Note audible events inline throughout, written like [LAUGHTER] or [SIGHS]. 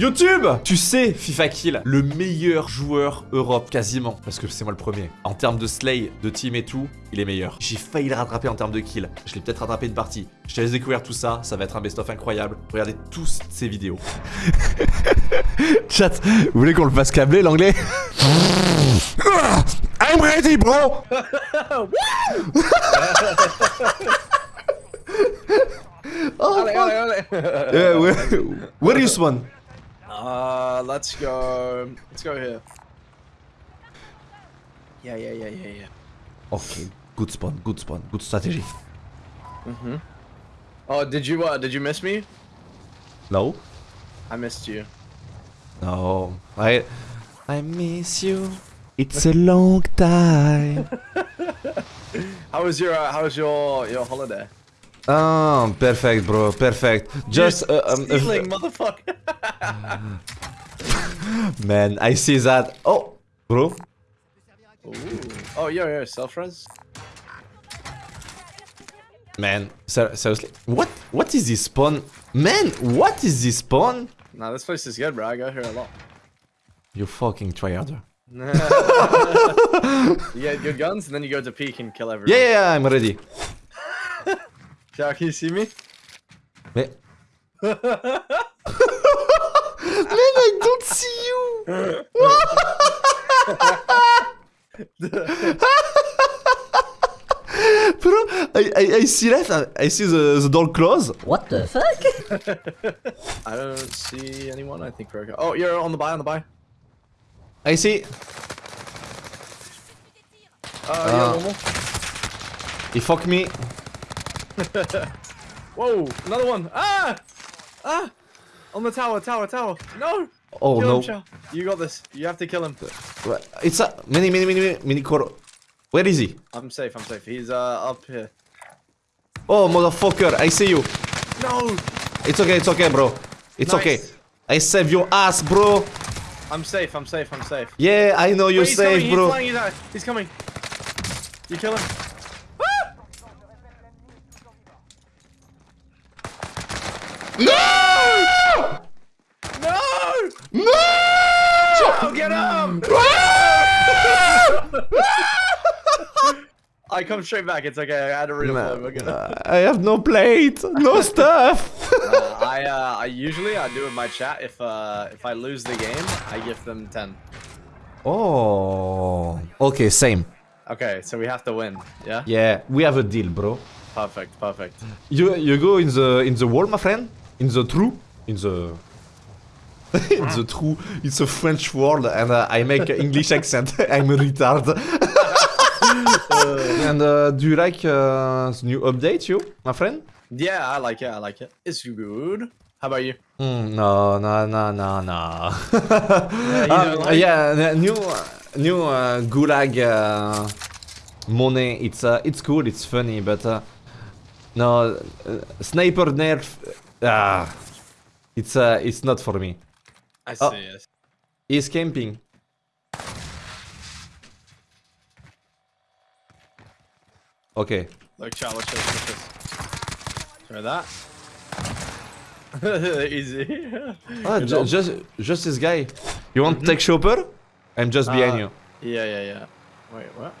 YouTube Tu sais, FIFA Kill, le meilleur joueur Europe, quasiment. Parce que c'est moi le premier. En termes de slay, de team et tout, il est meilleur. J'ai failli le rattraper en termes de kill. Je l'ai peut-être rattrapé une partie. Je te laisse découvrir tout ça. Ça va être un best-of incroyable. Regardez tous ces vidéos. [LAUGHS] Chat, vous voulez qu'on le fasse câbler l'anglais? [LAUGHS] I'm ready, bro Oh, [LAUGHS] Allez, allez, allez. Yeah, where, where do you spawn? Uh, let's go. Let's go here. Yeah, yeah, yeah, yeah, yeah. Okay, good spawn, good spawn, good strategy. Mhm. Oh, did you uh, did you miss me? No? I missed you. No. I I miss you. It's a long time. [LAUGHS] How was your uh, How was your your holiday? Oh, perfect, bro. Perfect. Just uh, um, stealing, motherfucker. [LAUGHS] man, I see that. Oh, bro. Ooh. Oh, yo, yo, self res. Man, ser seriously, what what is this spawn? Man, what is this spawn? Nah, this place is good, bro. I go here a lot. You fucking tryharder. [LAUGHS] you get good guns, and then you go to peak and kill everyone. Yeah, yeah, yeah, I'm ready. Jack, can you see me? Mais... [LAUGHS] Man, I don't see you. [LAUGHS] Bro, I, I, I see that. I see the, the door close. What the fuck? [LAUGHS] I don't see anyone. I think we're okay. Oh, you're on the buy, on the buy. I see. Uh, Uh. yeah, one more. He fuck me. [LAUGHS] Whoa, another one. Ah! Ah! On the tower, tower, tower. No! Oh kill no. him. You got this. You have to kill him. It's a mini, mini, mini, mini core. Where is he? I'm safe, I'm safe. He's uh up here. Oh, motherfucker, I see you. No! It's okay, it's okay, bro. It's Nice. okay. I save your ass, bro. I'm safe, I'm safe, I'm safe. Yeah, I know you're Wait, he's coming, safe, he's bro. flying, he's. He's coming. You kill him. No! No! No! Oh, get him! [LAUGHS] [LAUGHS] I come straight back. It's okay. I had to redeploy. We're. I have no plate, no [LAUGHS] stuff. Uh, I uh, I usually I do in my chat if uh if I lose the game I give them ten. oh. Okay, same. Okay, so we have to win. Yeah. Yeah, we have a deal, bro. Perfect. Perfect. You you go in the in the wall, my friend. In the true, in the [LAUGHS] in the true. It's a French word, and uh, I make an English accent. [LAUGHS] I'm a retard. [LAUGHS] and uh, do you like uh, the new update, you, my friend? Yeah, I like it. I like it. It's good. How about you? Mm, no, no, no, no, no. you Um, like- yeah, new, new uh, Gulag uh, money. It's uh, it's cool. It's funny, but uh, no, uh, sniper nerf. Ah, it's uh, it's not for me. I see. Oh. Yes. He's camping. Okay. Look, chat. Watch this. Try that. [LAUGHS] Easy. Ah, ju- just just this guy. You want to take chopper? I'm just behind Uh, you. Yeah, yeah, yeah. Wait, what?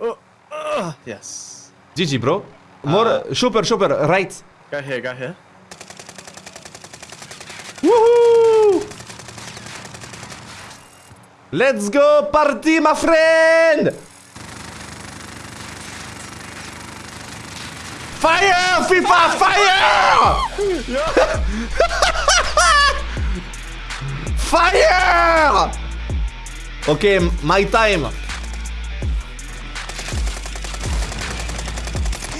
Oh, uh, yes. GG, bro. More Uh, uh, chopper, chopper, right. Go here, go here. Let's go party, my friend! Fire! FIFA, fire! [LAUGHS] fire! M- my time.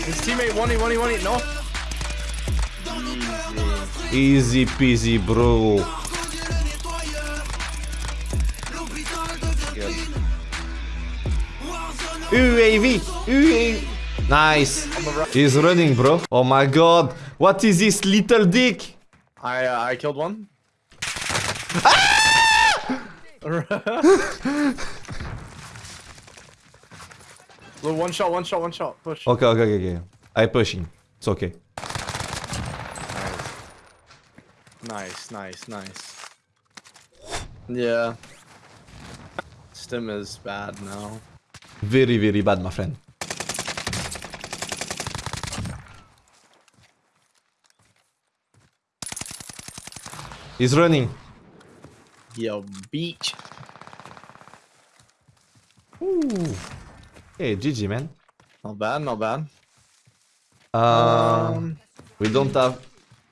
His teammate won it, won it, won it. No. Easy peasy, bro. UAV, UAV. Nice. On the right. He's running, bro. Oh my god. What is this little dick? I uh, I killed one. Little one shot, one shot, one shot. Push. Okay, okay, okay, okay. I pushing. It's okay. Nice, nice, nice, nice. Yeah. Stim is bad now. Very, very bad, my friend. He's running. Yo, beach. Ooh. Hey, GG, man. Not bad, not bad. Um, we don't have.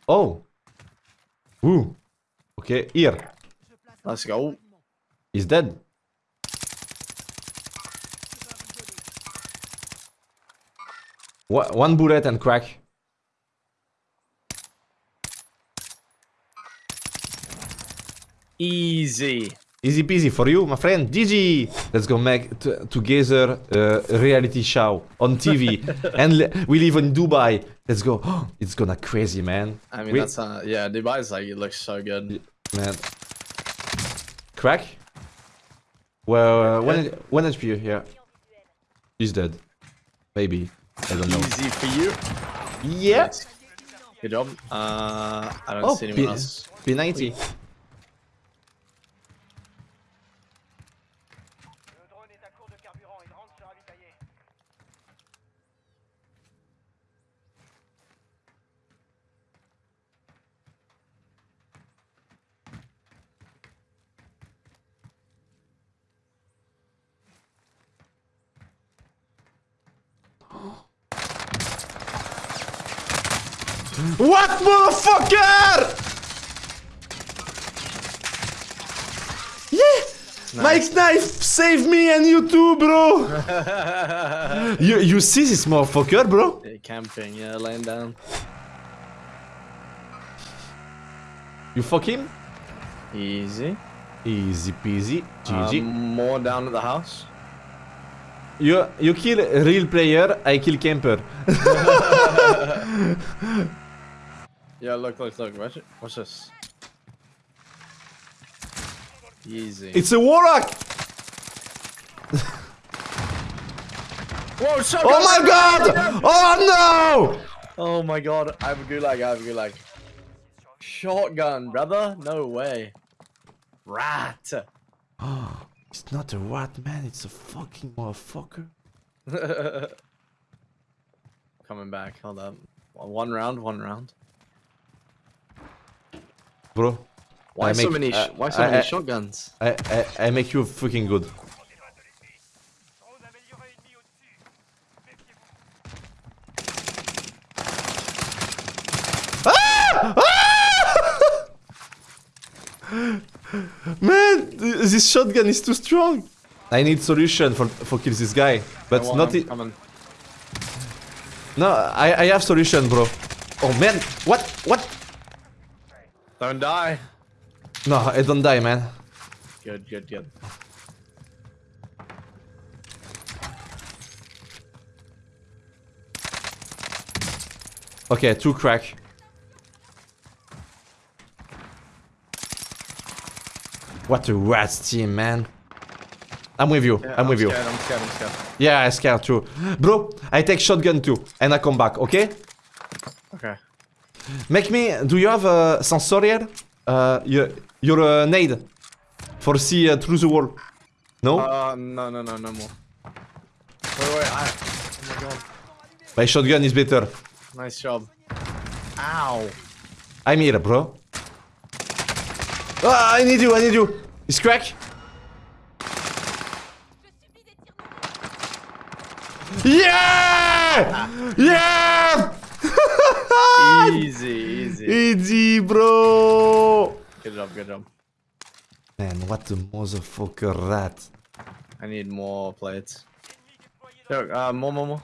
Oh. Ooh. Okay, here. let's go. He's dead. One bullet and crack. Easy. Easy peasy for you, my friend. GG. Let's go make t- together a reality show on TV, [LAUGHS] and we live in Dubai. Let's go. [GASPS] it's gonna crazy, man. I mean, We- that's uh, yeah. Dubai's like it looks so good. man. Crack. Well, uh, one one HP. Yeah, he's dead. Maybe. I don't know. Easy for you. Yeah. Good job. Uh, I don't Oh, see anyone P- else. P90. What, motherfucker? Yeah. Mike's knife saved me and you too, bro. [LAUGHS] you you see this motherfucker, bro? Yeah, camping, yeah, laying down. You fuck him? Easy. Easy peasy. GG. Um, more down at the house. you you kill a real player, I kill camper. [LAUGHS] [LAUGHS] Yeah, look, look, look. Watch it. Watch this. Easy. It's a warlock. Whoa, shotgun! Oh my god! Oh no! Oh my god, I have a gulag, I have a gulag. Shotgun, brother? No way. Rat. Oh, [GASPS] It's not a rat, man. It's a fucking motherfucker. [LAUGHS] Coming back, hold up. One round, one round. Bro, Why I so make- many? uh, why so I- many I- shotguns? I, I, I make you fucking good. Drone amélioré ennemi au-dessus. Méfiez-vous. Man, this shotgun is too strong. I need solution for for kill this guy, but on, not I'm it. No, I I have solution, bro. Oh man, what what? Don't die. No, I don't die, man. Good, good, good. Okay, two crack. What a rats team, man. I'm with you. Yeah, I'm with you. Scared, I'm scared, I'm scared. Yeah, I scared too. Bro, I take shotgun too, and I come back? Okay. Make me. Do you have a sensorial? Uh, your your uh, nade for see uh, through the wall. No, Uh, no, no, no, no more. Wait, wait, I. Oh my god. my shotgun is better. Nice job. Ow. I'm here, bro. Ah, I need you. I need you. It's crack. Yeah! Yeah! Easy, easy. Easy, bro. Good job, good job. Man, what a motherfucker rat. I need more plates. Look, uh, more, more, more.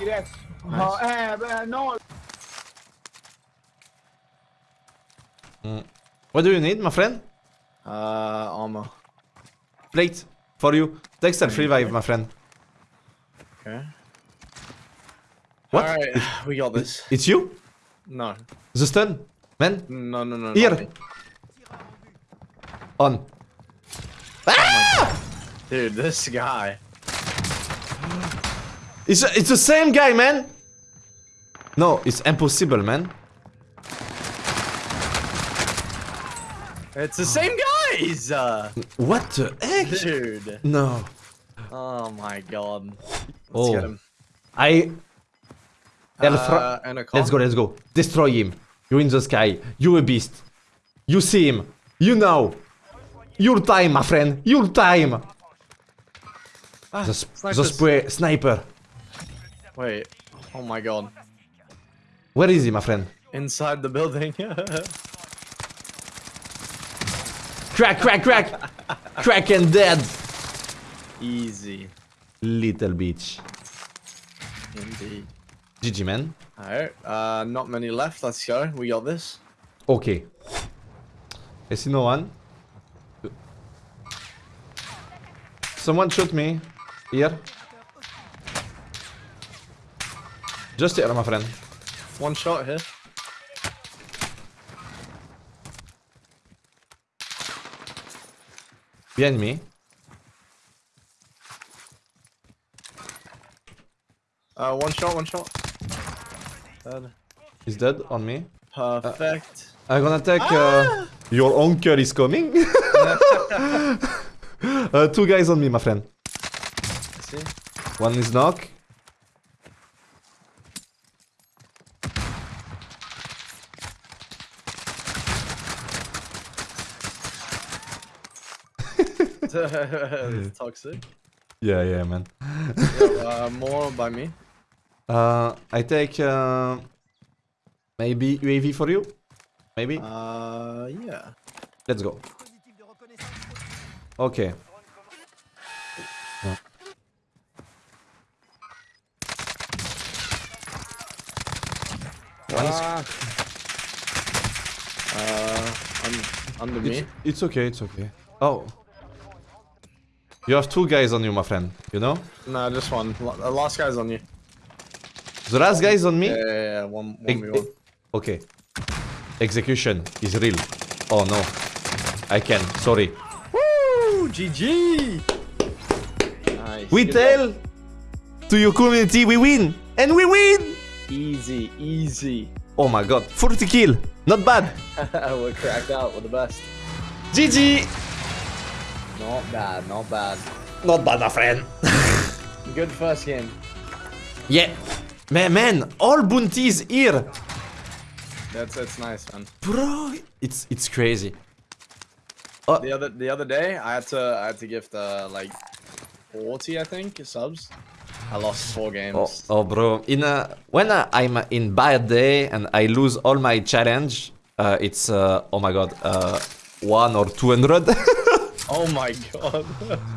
Yes. Oh, eh, beh, no. What do you need, my friend? Uh, armor. Plate for you. Text and revive, my friend. Okay. What? Alright, [SIGHS] we got this. It's you? No. The stun? Man? No, no, no. Here. On. Dude, this guy. It's, it's the same guy, man! No, it's impossible, man. It's the same guys! Uh, What the heck? dude. No. Oh my god. Let's Oh. get him. I. Uh. Let's go, let's go. Destroy him. You're in the sky. You're a beast. You see him. You know. Your time, my friend. Your time. Ah, The, sp- the spray sniper. Wait. Oh my god. Where is he, my friend? Inside the building. [LAUGHS] Crack, crack, crack. crack and dead. Easy. Little bitch. Indeed. GG, man. Alright. Uh, not many left. Let's go. We got this. Okay. I see no one. Someone shoot me. Here. Just here, my friend. One shot here. Behind me. Uh, one shot, one shot. Dead. He's dead on me. Perfect. I'm gonna take. Uh, your uncle is coming. [LAUGHS] uh, two guys on me, my friend. See? One is knock. [LAUGHS] It's toxic. Yeah, yeah, man. Yeah, uh, more by me. Uh, I take. Uh, maybe UAV for you. Maybe. Uh, yeah. Let's go. Okay. Yeah. One is- Ah. Uh, un- under me. It's, it's okay, it's okay. Oh. You have two guys on you, my friend. You know? No, just one. The last guy's on you. The last guy is on me? Yeah, yeah, yeah. One, one, Ex- me one. Okay. Execution is real. Oh no. I can. Sorry. Woo! GG! Nice. We Good tell to your community we win. And we win! Easy, easy. Oh my god. 40 kill. Not bad. [LAUGHS] We're cracked out. We're the best. GG. Not bad, not bad. Not bad, my friend. [LAUGHS] Good first game. Yeah. Man, man, all bounties here. That's that's nice, man. Bro, it's it's crazy. The other the other day, I had to I had to gift uh, like 40, I think, subs. I lost four games. Oh, oh bro, in a, when uh, I'm in bad day and I lose all my challenge, uh, it's uh, oh my god, uh, one or two hundred. [LAUGHS] Oh my god.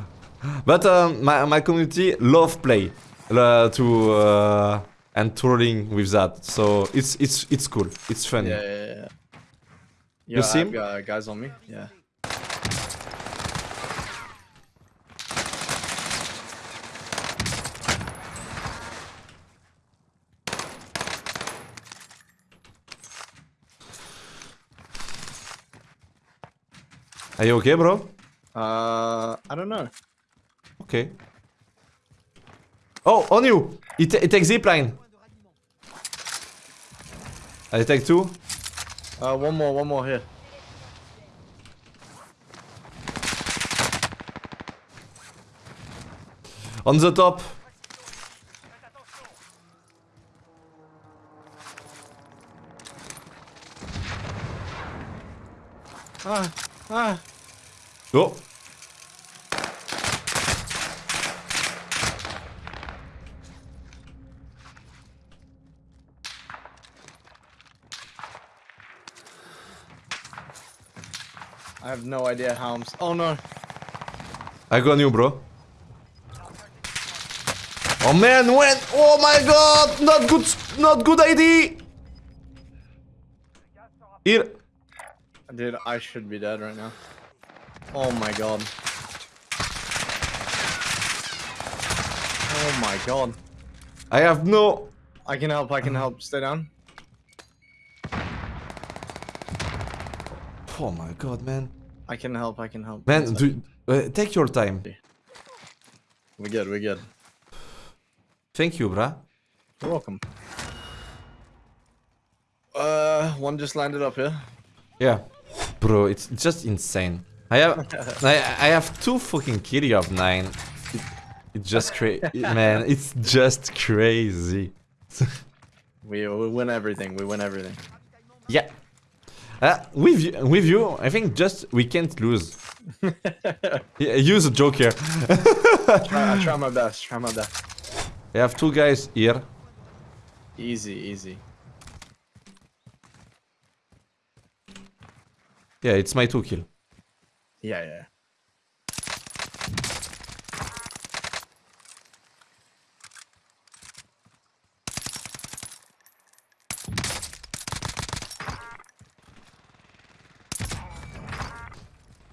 [LAUGHS] but um, my my community love play uh, to uh, and trolling with that, so it's it's it's cool. It's funny. yeah, yeah, yeah. You Yeah, see got guys on me. Yeah. Are you okay, bro? Uh, I don't know. Okay. Oh, on you! It, it takes zipline. I take two. Uh, one more, one more here. On the top. Ah, ah. Oh. Have no idea how I'm. Oh no. I got you, bro. Oh man, when? Oh my god! Not good, not good idea! Here. Dude, I should be dead right now. Oh my god. Oh my god. I have no... I can help, I can help. Stay down. Oh my god, man. I can help, I can help. Man, do, uh, take your time. We're good, we're good. Thank you, bruh. You're welcome. Uh, one just landed up here. Yeah. Bro, it's just insane. I have [LAUGHS] I, I have two fucking killing of nine. It, [LAUGHS] it's just crazy, man. It's just crazy. We, we win everything. We win everything. Yeah. Uh, with you, with you, I think just we can't lose. [LAUGHS] Yeah, Use a joker. Try, I try my best. Try my best. I have two guys here. Easy, easy. Yeah, it's my two kill. Yeah, yeah.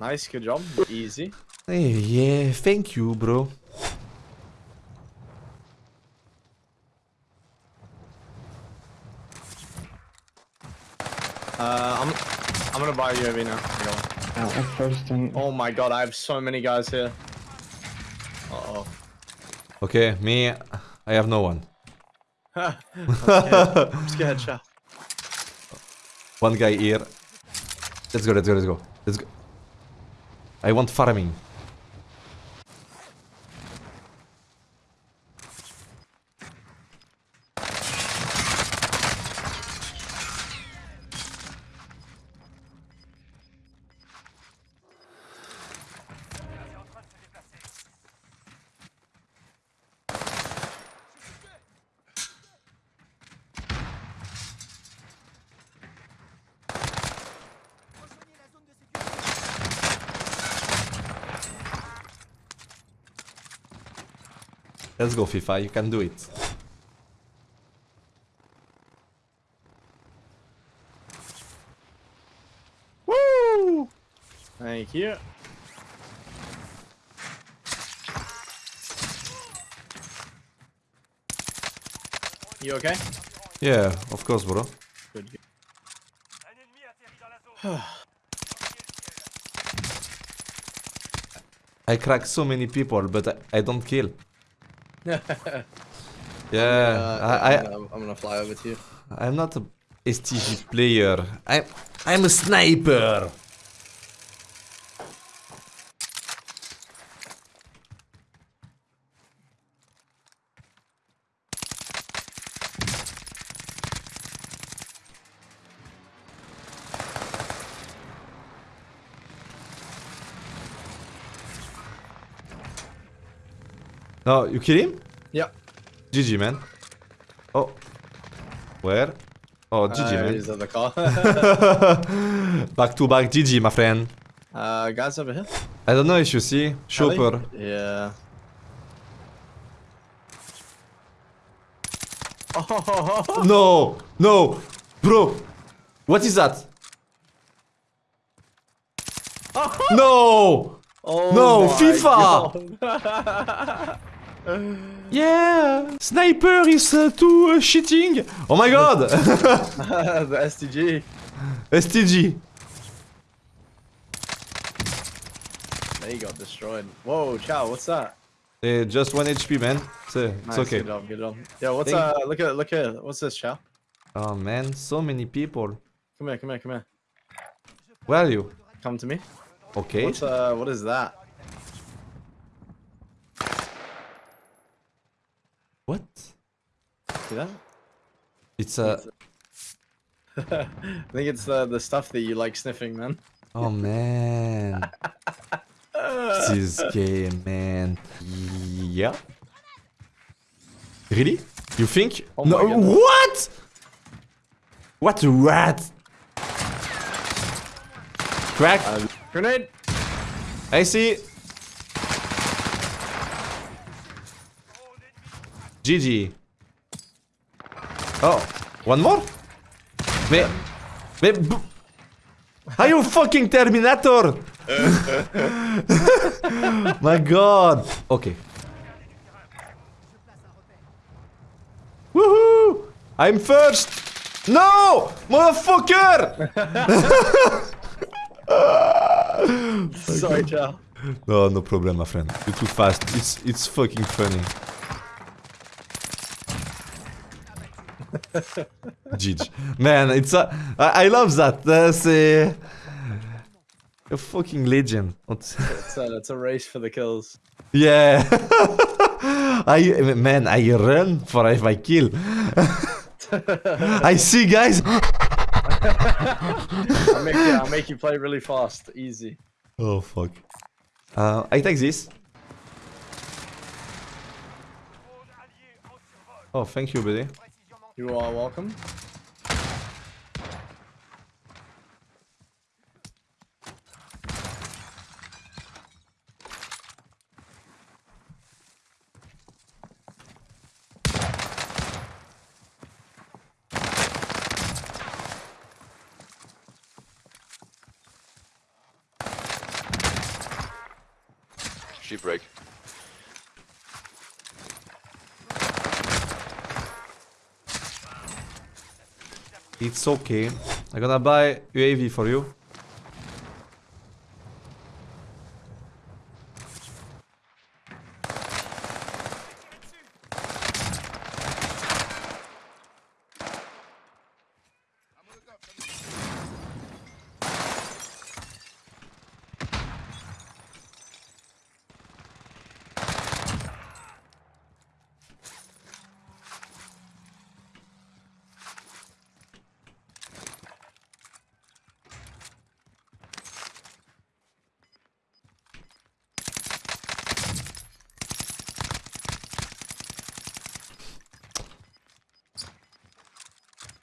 Nice, good job. Easy. Hey, yeah, thank you, bro. Uh, I'm, I'm gonna buy UAV now. Go. Uh, first and Oh my god, I have so many guys here. Uh oh. Okay, me, I have no one. [LAUGHS] I'm scared. [LAUGHS] I'm scared, One guy here. Let's go, let's go, let's go. Let's go. I want farming. Let's go, FIFA. You can do it. Woo! Thank you. You okay? Yeah, of course, bro. Good. good. Un ennemi atterri dans la zone. I crack so many people, but I, I don't kill. [LAUGHS] yeah, Uh, I, I'm, gonna, I'm gonna fly over to you. I'm not a STG player. I, I'm a sniper. No, you kill him? Yeah. GG, man. Oh. Where? Oh, GG, Uh, man. He's at the car. [LAUGHS] back to back GG, my friend. uh, guys over here. I don't know if you see. Chopper. Yeah. Oh, No! No! Bro! What is that? [LAUGHS] No! oh No, FIFA! [LAUGHS] Yeah! Sniper is uh, too uh, cheating! Oh my god! [LAUGHS] the STG. STG. They got destroyed. Whoa, Chow, what's that? Uh, just 1 HP, man. It's, uh, it's okay. Good job, good job. Yeah, what's Thank- uh? Look at look at what's this, Chow? Oh man, so many people. Come here, come here, come here. Where are you? Come to me. Okay. What's uh? What is that? What? See that? It's uh, uh, a. [LAUGHS] I think it's the the stuff that you like sniffing, man. Oh man. [LAUGHS] this game, man. Yeah. Really? You think? Oh no. goodness. What? What a rat! Crack. Uh, grenade. I see. GG. Oh, one more? Mais, mais, are you fucking Terminator? [LAUGHS] My God. Okay. Woohoo! I'm first. No, motherfucker! Sorry, Chow. No, no problem, my friend. You're too fast. It's it's fucking funny. [LAUGHS] GG. Man, it's a, I, I love that. Uh, a, A fucking legend. It's a, it's a race for the kills. Yeah. [LAUGHS] I man, I run for if I kill. [LAUGHS] I see guys. I'll make, you, I'll make you play really fast, easy. Oh fuck. Uh, I take this. Drone allié en survol. Oh, thank you, buddy. You are welcome. It's okay. I'm gonna buy UAV for you.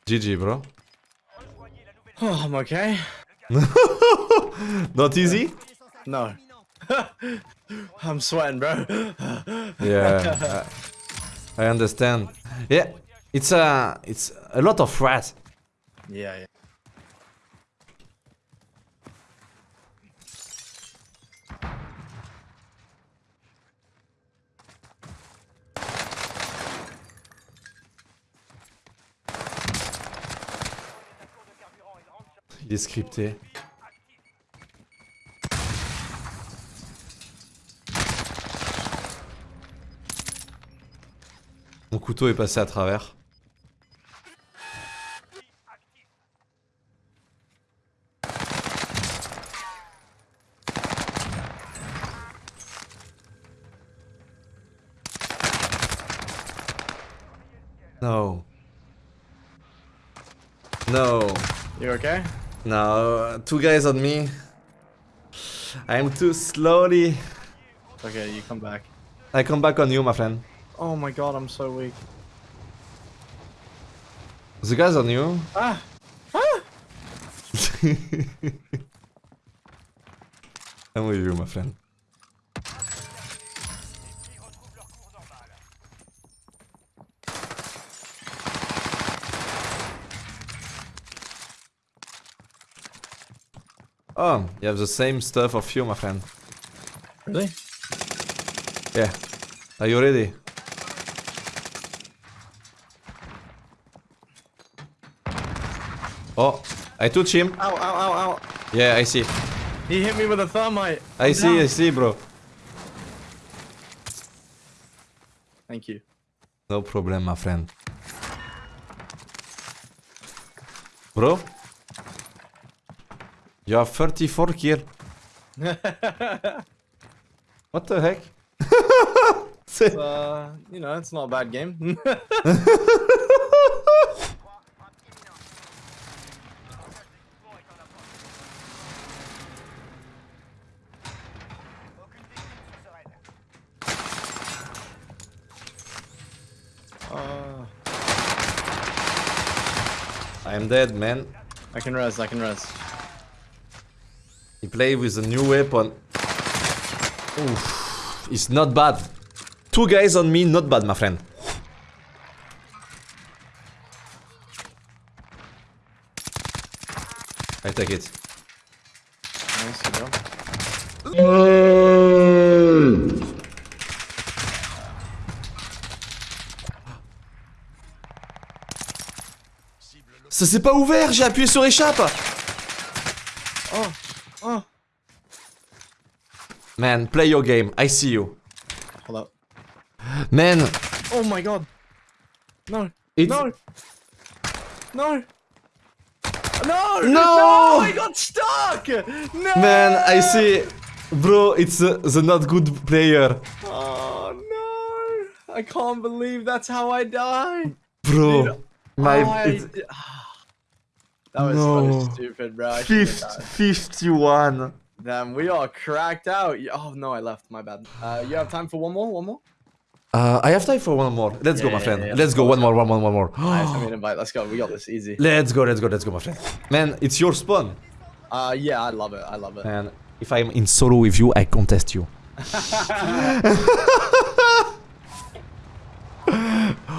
GG, bro. Rejoignez la nouvelle Oh, I'm okay. [LAUGHS] Not easy? No. [LAUGHS] I'm sweating, bro. Yeah, I, I understand. Yeah, it's a it's a lot of rats. yeah, yeah. Mon couteau est passé à travers. No. No. No. Two guys on me. I'm too slowly. Okay, you come back. I come back on you, my friend. Oh my god, I'm so weak. The guys on you. Ah! [LAUGHS] I'm with you, my friend. Oh, you have the same stuff of you, my friend. Really? Yeah. Are you ready? Oh, I touch him. Ow, ow, ow, ow. Yeah, I see. He hit me with a thermite. I see, I see, bro. Thank you. No problem, my friend. Bro? You have 34 kill. What the heck? [LAUGHS] Uh, you know, it's not a bad game. [LAUGHS] Aucune victime sous sereine. uh, I'm dead, man. I can res, I can res. He played with a new weapon. Oof. It's not bad. Two guys on me, not bad, my friend. I take it. Nice. Ça s'est pas ouvert, j'ai appuyé sur échappe. Man, play your game. I see you. Hold up. Man, Oh my god. No. it's No. No. No! No! I got stuck! No! Man, I see. Bro, it's uh, the not good player. Oh no! I can't believe that's how I died. Bro, my. Oh, I [SIGHS] that was No. so stupid, bro. I fifth, 51. Damn, we are cracked out. Oh no, I left. My bad. Uh, you have time for one more? One more? Uh, I have time for one more. Let's go, my friend. yeah, let's let's go. go, One more, one more, one more. Nice, I [GASPS] mean, invite. Let's go. We got this easy. let's go, let's go, let's go, my friend. Man, it's your spawn. Uh, yeah, I love it. I love it. Man, if I'm in solo with you, I contest you. [LAUGHS]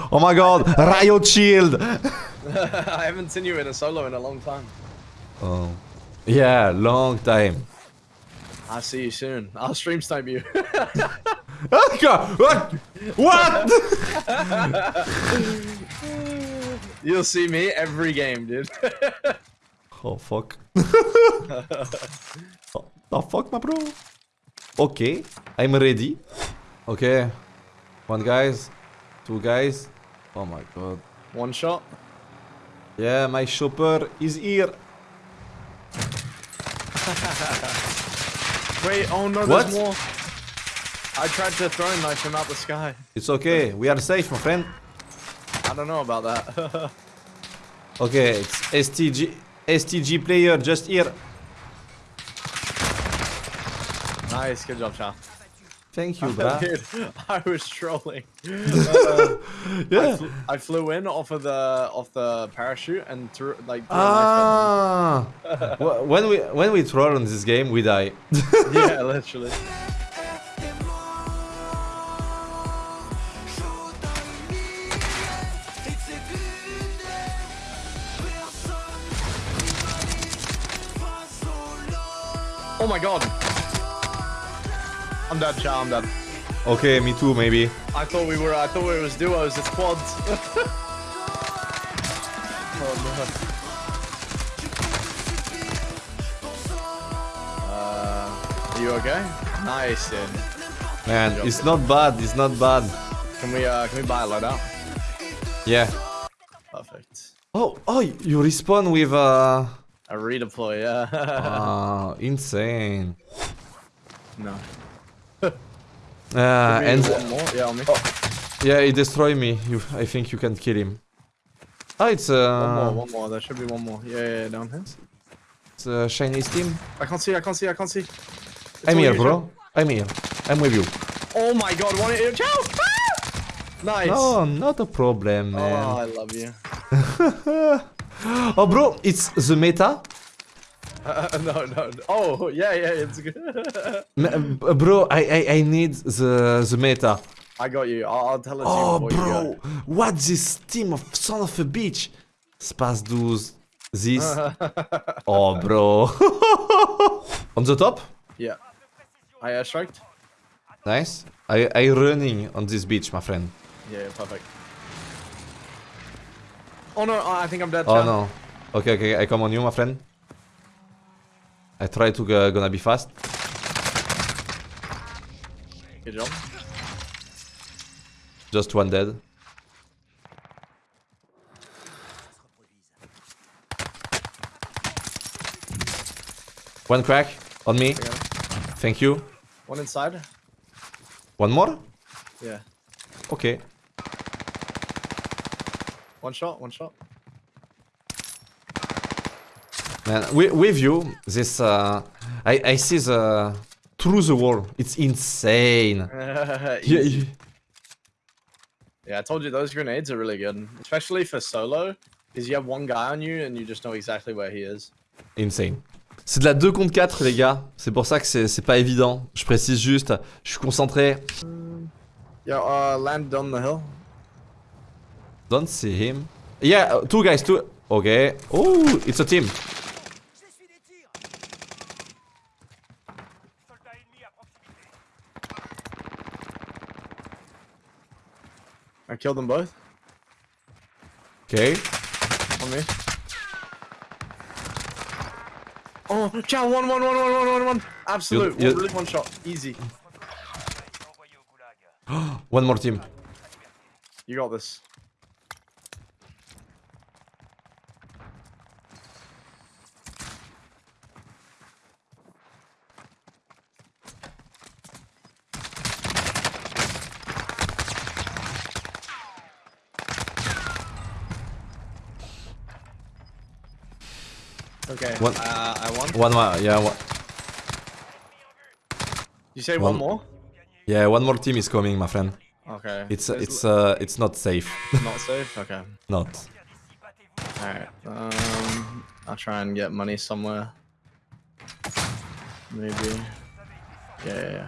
oh my god, Riot Shield! [LAUGHS] I haven't seen you in a solo in a long time. Oh. Yeah, long time. I'll see you soon. I'll stream snipe you. Ah, [LAUGHS] God, What? What? [LAUGHS] You'll see me every game, dude. [LAUGHS] oh, fuck. oh, the fuck, my bro? Okay, I'm ready. Okay. One guys, two guys. Oh my god. One shot. Yeah, my chopper is here. Wait, oh no, What? there's more. I tried to throw knife him out the sky. It's okay, we are safe, my friend. I don't know about that. [LAUGHS] Okay, it's STG, STG player just here. nice, good job, Chow. Thank you, [LAUGHS] bruh. [LAUGHS] I was trolling. [LAUGHS] Uh, Yeah. I flew in off of the off the parachute and threw like threw Ah, Wh- when we when we troll on this game, we die. Yeah, literally. Oh my god. I'm dead, Chow. I'm dead. okay, me too, maybe. I thought we were. I thought it was duos. It's quads. [LAUGHS] oh no. Uh, are you okay? Nice, dude. Man, it's not bad. It's not bad. Can we uh can we buy a loadout? Yeah. Perfect. Oh, oh, you respawn with uh, A redeploy, yeah. [LAUGHS] uh insane. no. Uh, and one more. Yeah, on me. yeah, he destroyed me. You, I think you can kill him. Oh, it's one uh, more, one more. There should be one more. Yeah, yeah, yeah, down here. it's uh, Chinese team. I can't see. I can't see. I can't see. It's I'm here, bro. I'm here. I'm with you. Oh my god! One. Ciao. Ah! Nice. No, not a problem, man. Oh. I love you. [LAUGHS] Oh, bro, it's the meta. Uh, [LAUGHS] no, no, no. Oh, yeah, yeah, it's good. [LAUGHS] Uh, bro, I, I I need the the meta. I got you. I'll, I'll tell it to Oh, you before bro, you what this team of son of a bitch? Space 12. This. [LAUGHS] oh, bro. on the top? Yeah. I airstriked? Nice. I I running on this beach, my friend. Yeah, perfect. Oh no, oh, I think I'm dead. Oh no. Okay, okay, I come on you, my friend. I try to go, gonna be fast. Good job. Just one dead. One crack on me. I got him. Thank you. One inside? One more? Yeah. Okay. One shot, one shot. Man, wi- with you, this uh, I I see the through the wall. It's insane. [LAUGHS] Yeah, Yeah, I told you those grenades are really good. Especially for solo. Because you have one guy on you and you just know exactly where he is. insane. C'est de la 2 contre 4 les gars. C'est pour ça que c'est pas évident. Je précise juste, je suis concentré. Yeah, uh, land on the hill. Don't see him. Yeah, uh, two guys, two. Okay. Oh, it's a team. I killed them both. Okay. On me. Oh, ciao, one, one, one, one, one, one, one. Absolute. You- you- One, shot. Easy. Envoyé au goulag. One more team. You got this. Okay. One- Uh, I won. One more, yeah, one, You say One- one more? yeah, one more team is coming, my friend. Okay. It's There's it's uh it's not safe. [LAUGHS] not safe. Okay. not. All right. Um, I'll try and get money somewhere. Maybe. Yeah, yeah, yeah.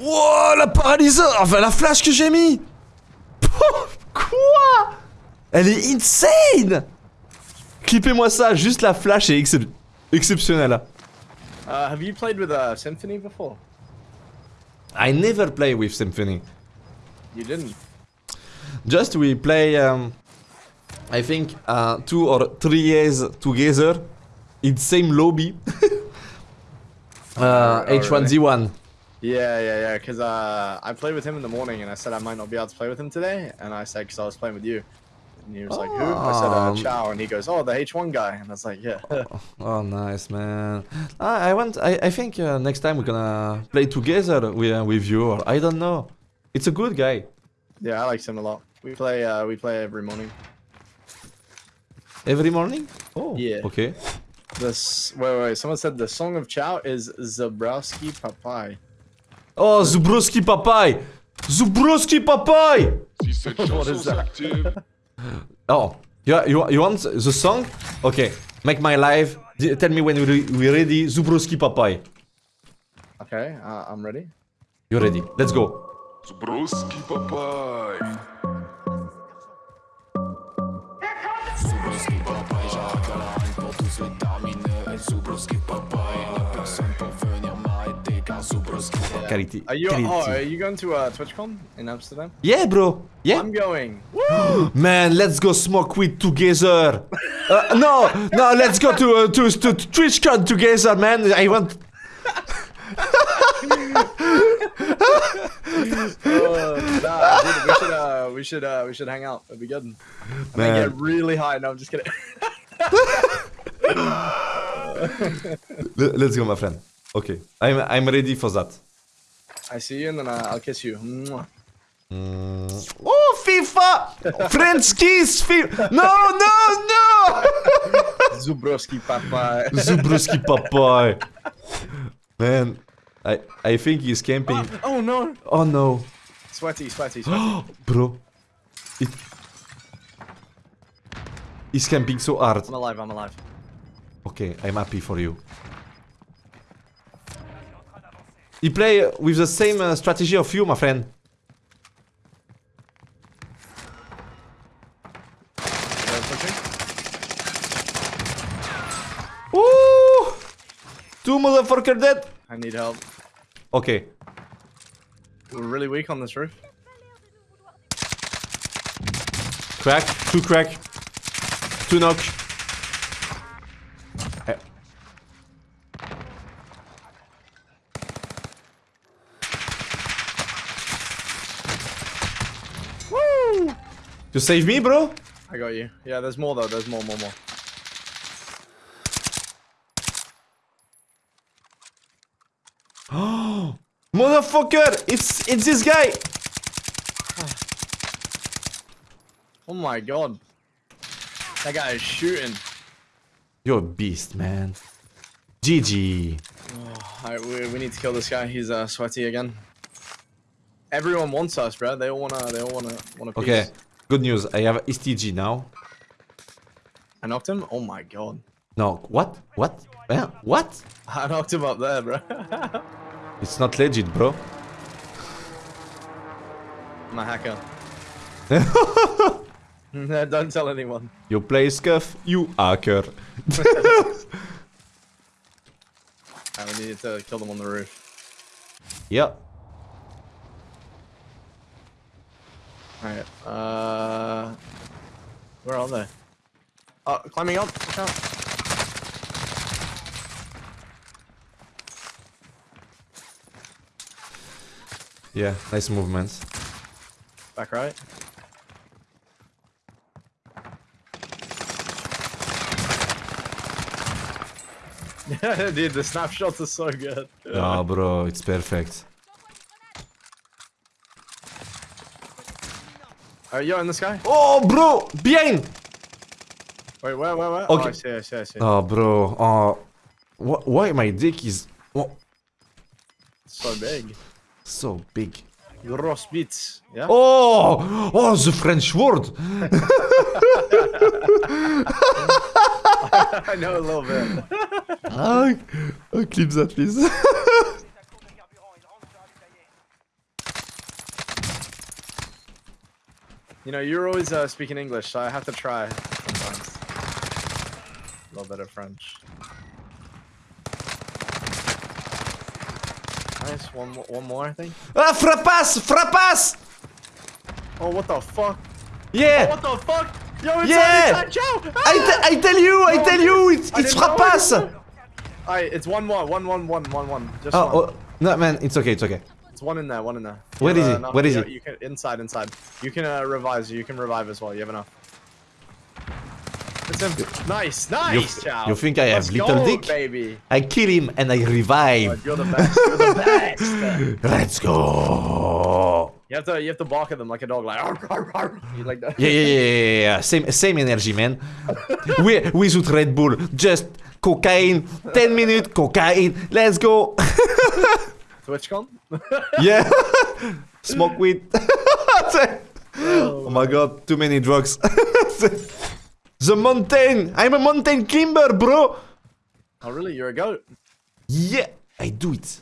Wow, la paralyseur Enfin, la flash que j'ai mis [LAUGHS] Quoi Elle est insane Clippez-moi ça, juste la flash est excep- exceptionnelle. Uh, have you played with uh, Symphony before? I never play with Symphony. You didn't. Just we play, um, I think, uh, two or three years together in the same lobby. [LAUGHS] uh, Oh. H1Z1. Yeah, yeah, yeah. Because uh, I played with him in the morning, and I said I might not be able to play with him today, and I said because I was playing with you, and he was like, "Who?" I said, uh, Um, "Chow," and he goes, "Oh, the H1 guy," and I was like, "Yeah." [LAUGHS] Oh, nice, man. I, I want. I, I think uh, next time we're gonna play together with, uh, with you. Or I don't know. It's a good guy. yeah, I liked him a lot. We play, uh, we play every morning. Every morning. Oh. Yeah. Okay. This wait, wait, wait. Someone said the song of Chow is Zabrowski Papai. Oh, Zubrowski Papai. Zubrowski Papai. what is that? [LAUGHS] Oh, you, you, you want the song? Okay. Make my life. D- Tell me when we- we're ready. Zubrowski Papai. Okay, uh, I'm ready. You're ready. Let's go. Zubruski papai. Quality. Are you? quality. Oh, are you going to uh, TwitchCon in Amsterdam? Yeah, bro. Yeah. I'm going. [GASPS] Man, let's go smoke weed together. [LAUGHS] Uh, no, no, let's go to uh, to to TwitchCon together, man. I want. Uh, [LAUGHS] nah, dude, we should uh, we should uh, we should hang out. It'd be good. I'm gonna get really high. No, I'm just kidding. [LAUGHS] Le- Let's go, my friend. Okay, I'm I'm ready for that. I see you, and then I'll kiss you. Mwah. Mm. Oh, FIFA! French kiss! Fi- no, no, no! [LAUGHS] Zubrowski Papa. Zubrowski papai. Man, I I think he's camping. oh, oh no! Oh no, Sweaty, sweaty, [GASPS] sweaty. bro. It... He's camping so hard. I'm alive. I'm alive. Okay, I'm happy for you. He play with the same uh, strategy of you, my friend. Ooh! Two motherfucker dead. I need help. Okay, We're really weak on this roof. crack, two crack, two knock. You save me, bro? I got you. Yeah, there's more though. There's more, more, more. Oh, [GASPS] Motherfucker! It's it's this guy! [SIGHS] Oh my god. That guy is shooting. You're a beast, man. GG. [SIGHS] Alright, we, we need to kill this guy. He's uh, sweaty again. Everyone wants us, bro. They all wanna. They all wanna. Wanna. Piece. Okay, good news. I have STG now. I knocked him. Oh my god. No, what? What? Eh, What? I knocked him up there, bro. [LAUGHS] It's not legit, bro. I'm a hacker. [LAUGHS] Don't tell anyone. You play scuff, you hacker. [LAUGHS] Alright, we need to kill them on the roof. Yeah. Alright. Uh, where are they? Oh, climbing up. Out. Yeah, nice movements. Back right. Yeah [LAUGHS] dude, the snapshots are so good. No, bro, it's perfect. Alright, you in the sky. Oh, bro! Behind! Wait, where, where, where? Okay. Oh, I see, I see, I see. Oh, bro. Oh, wh- why my dick is oh, So big. so big? Gross bits. Yeah? Oh, oh, the French word. [LAUGHS] [LAUGHS] I know a little bit. Ah, oh, clip that, please. [LAUGHS] You know, you're always uh, speaking English, so I have to try sometimes. A little bit of French. Nice, one more, one more, I think. ah, frappasse, frappasse. Oh, what the fuck? Yeah. What the fuck? Yo, it's Yeah! Joe! I, I tell you, I tell you, it's, it's didn't know frappasse. it. Alright, it's one more, one, one, one, one, one. Just Oh, one. oh, no, man, it's okay, it's okay. It's one in there, one in there. Where You is have, he? Where is you- he? You can inside, inside. You can uh, revive. You can revive as well. You have enough. It's him. Nice, nice. Chow. you think I have Let's little go, dick? baby. I kill him and I revive. You're the best. You're the best. [LAUGHS] Let's go. You have to, you have to bark at them like a dog, like. "Arr, arr, arr." You like that? Yeah, yeah, yeah, yeah, yeah. Same, same energy, man. [LAUGHS] we, without Red Bull, just cocaine, 10 minutes, cocaine, let's go. [LAUGHS] TwitchCon. [LAUGHS] yeah. [LAUGHS] Smoke weed. [LAUGHS] oh my god, too many drugs. the mountain. I'm a mountain climber, bro. oh really? You're a goat. Yeah, I do it.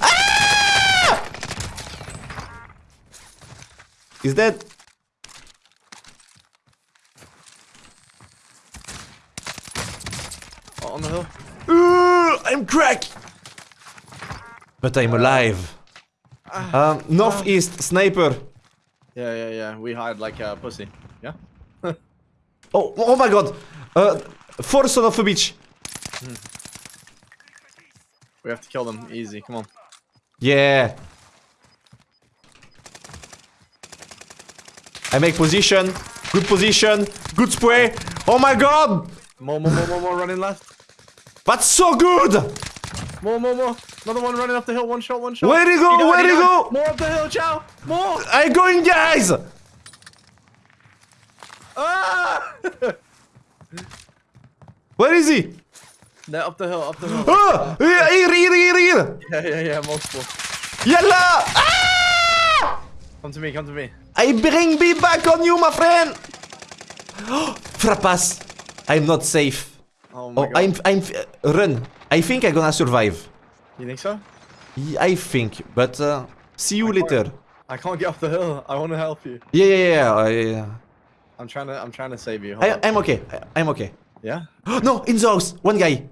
Ah! Is that? Oh, on the hill. Uh, I'm crack. But I'm alive. Um, northeast sniper. Yeah, yeah, yeah. We hide like a pussy. Yeah. [LAUGHS] Oh, oh my god. Uh, four son of a bitch. We have to kill them easy. Come on. Yeah. I make position. Good position. Good spray. Oh my god. More, more, more, more, more. Running left. That's so good. More, more, more. Another one running up the hill. One shot, one shot. Where'd he go? Where'd he go? More up the hill, Chow. More. I'm going, guys. Ah! [LAUGHS] Where is he? They're up the hill, up the hill. Ah, here, here, here, here, here. Yeah, yeah, yeah, multiple. Yalla. Ah! Come to me, come to me. I bring me back on you, my friend. [GASPS] Frappas. I'm not safe. Oh my Oh, god. I'm, I'm, run. I think I'm gonna survive. You think so? I think, but uh, see you later. I can't get up the hill. I want to help you. Yeah, yeah, yeah. uh, yeah. I'm trying to, I'm trying to save you. Hold I, I'm okay. I, I'm okay. Yeah? no, in the house. One guy.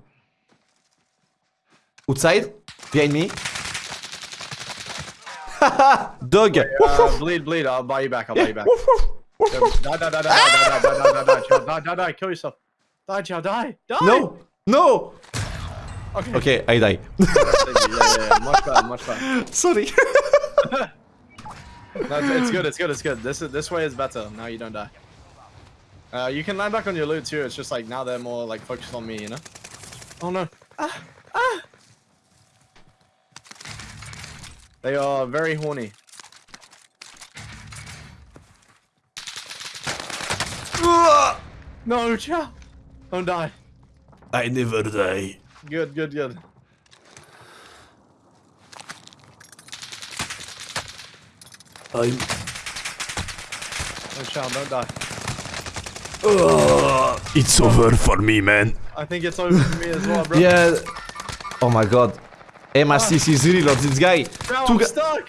Outside, behind me. Haha, dog. Uh, bleed, bleed. I'll buy you back. I'll buy you back. Die, die, die, die, die, die, die, die, die, die, die, die, die, kill yourself. Die, Chow, die, die. No, no. Okay. Okay, I die. Yeah, yeah, yeah. Much better, much better. [LAUGHS] Sorry. [LAUGHS] No, it's, it's good, it's good, it's good. This is this way is better. Now you don't die. Uh, you can land back on your loot too. It's just like now they're more like focused on me, you know. Oh no. Ah, ah. They are very horny. No, Chow. Don't die. I never die. Good, good, good. I'm. No, Chow, don't die. It's over for me, man. I think it's over for me as well, bro. Yeah. Oh my god. MR6 ah. is real of this guy. Chow, Two I'm stuck.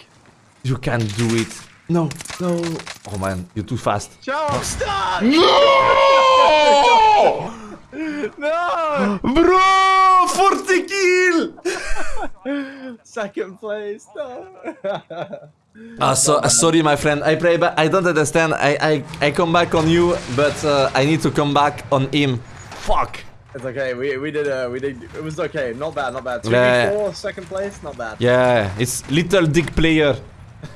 You can't do it. No, no. Oh man, you're too fast. Chow, I'm stuck. No! [LAUGHS] No. Bro! 40 [LAUGHS] kill! Second place. No. [LAUGHS] Ah, so, uh, sorry, my friend. I pray, but I don't understand. I, I, I come back on you, but uh, I need to come back on him. Fuck. It's okay. We we did uh we did it was okay. Not bad. Not bad. Two Yeah. four second place. Not bad. Yeah, it's little dick player. [LAUGHS]